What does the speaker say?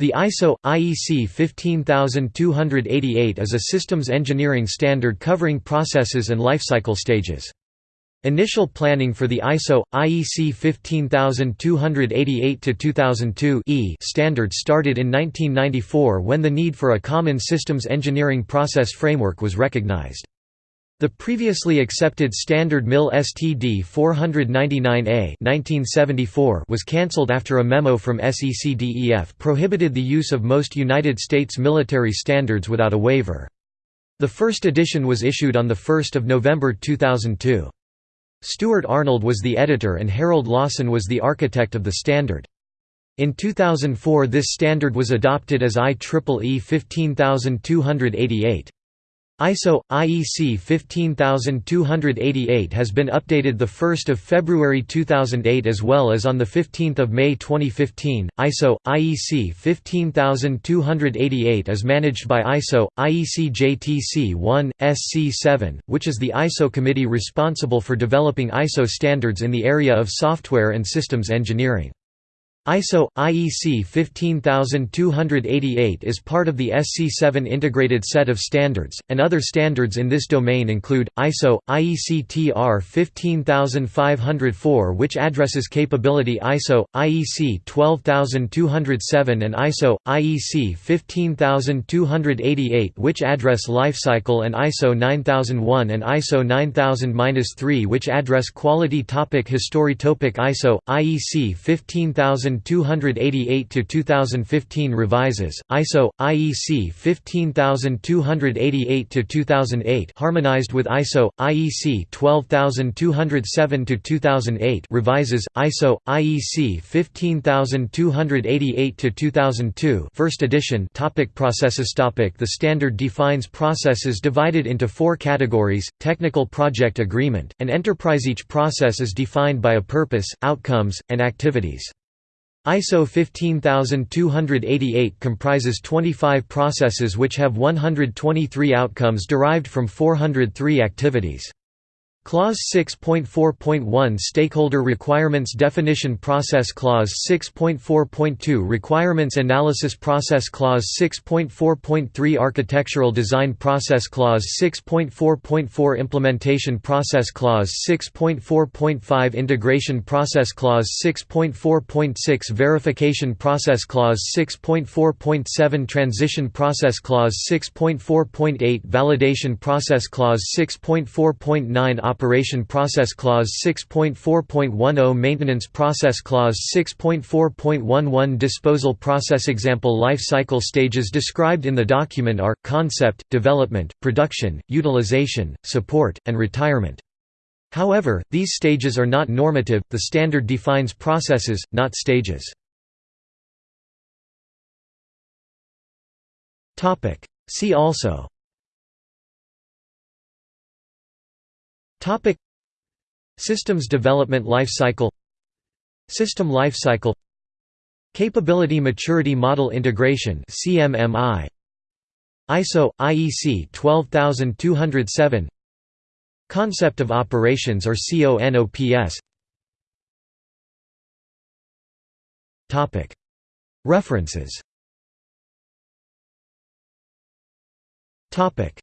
The ISO IEC 15288 is a systems engineering standard covering processes and lifecycle stages. Initial planning for the ISO IEC 15288-2002 E standard started in 1994 when the need for a common systems engineering process framework was recognized. The previously accepted standard MIL STD 499A was cancelled after a memo from SECDEF prohibited the use of most United States military standards without a waiver. The first edition was issued on 1 November 2002. Stuart Arnold was the editor and Harold Lawson was the architect of the standard. In 2004 this standard was adopted as IEEE 15288. ISO IEC 15288 has been updated the 1st of February 2008 as well as on the 15th of May 2015. ISO IEC 15288 is managed by ISO IEC JTC1 SC7, which is the ISO committee responsible for developing ISO standards in the area of software and systems engineering. ISO IEC 15288 is part of the SC7 integrated set of standards, and other standards in this domain include ISO IEC TR 15504 which addresses capability ISO IEC 12207 and ISO IEC 15288 which address lifecycle and ISO 9001 and ISO 9000-3 which address quality topic History topic ISO IEC 15000 15288 to 2015 revises ISO IEC 15288 to 2008 harmonized with ISO IEC 12207 to 2008 revises ISO IEC 15288 to 2002 first edition topic processes topic the standard defines processes divided into four categories technical project agreement and enterprise. Each process is defined by a purpose outcomes and activities ISO 15288 comprises 25 processes which have 123 outcomes derived from 403 activities. Clause 6.4.1 Stakeholder Requirements Definition Process Clause 6.4.2 Requirements Analysis Process Clause 6.4.3 Architectural Design Process Clause 6.4.4 Implementation Process Clause 6.4.5 Integration Process Clause 6.4.6 Verification Process Clause 6.4.7 Transition Process Clause 6.4.8 Validation Process Clause 6.4.9 Operation Process Clause 6.4.10 Maintenance Process Clause 6.4.11 Disposal Process Example Life cycle stages described in the document are, concept, development, production, utilization, support, and retirement. However, these stages are not normative, the standard defines processes, not stages. See also Topic. Systems development life cycle. System life cycle. Capability Maturity Model Integration CMMI ISO IEC 12207 Concept of operations or CONOPS Topic. References. Topic